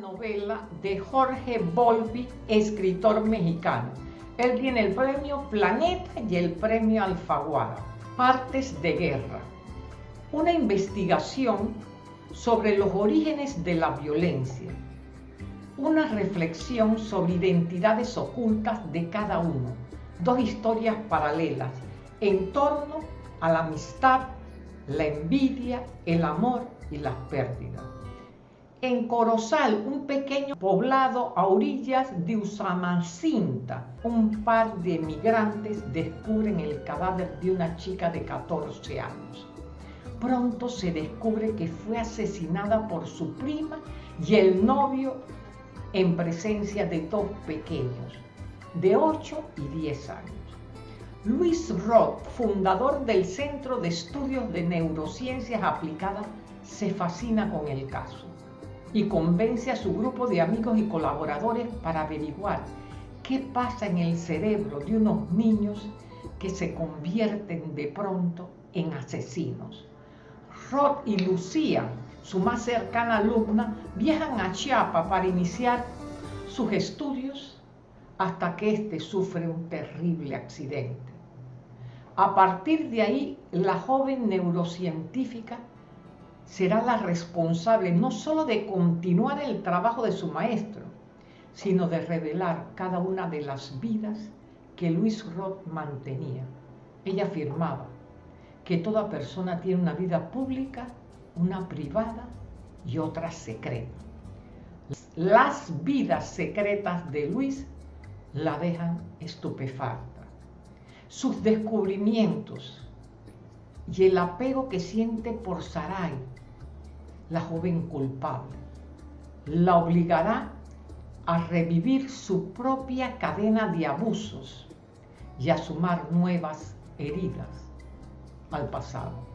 novela de Jorge Volpi, escritor mexicano. Él tiene el premio Planeta y el premio Alfaguara. Partes de guerra. Una investigación sobre los orígenes de la violencia. Una reflexión sobre identidades ocultas de cada uno. Dos historias paralelas en torno a la amistad, la envidia, el amor y las pérdidas. En Corozal, un pequeño poblado a orillas de Usamancinta, un par de emigrantes descubren el cadáver de una chica de 14 años. Pronto se descubre que fue asesinada por su prima y el novio en presencia de dos pequeños, de 8 y 10 años. Luis Roth, fundador del Centro de Estudios de Neurociencias Aplicadas, se fascina con el caso y convence a su grupo de amigos y colaboradores para averiguar qué pasa en el cerebro de unos niños que se convierten de pronto en asesinos. Rod y Lucía, su más cercana alumna, viajan a Chiapa para iniciar sus estudios hasta que éste sufre un terrible accidente. A partir de ahí, la joven neurocientífica será la responsable no solo de continuar el trabajo de su maestro, sino de revelar cada una de las vidas que Luis Roth mantenía. Ella afirmaba que toda persona tiene una vida pública, una privada y otra secreta. Las vidas secretas de Luis la dejan estupefacta. Sus descubrimientos y el apego que siente por Sarai la joven culpable. La obligará a revivir su propia cadena de abusos y a sumar nuevas heridas al pasado.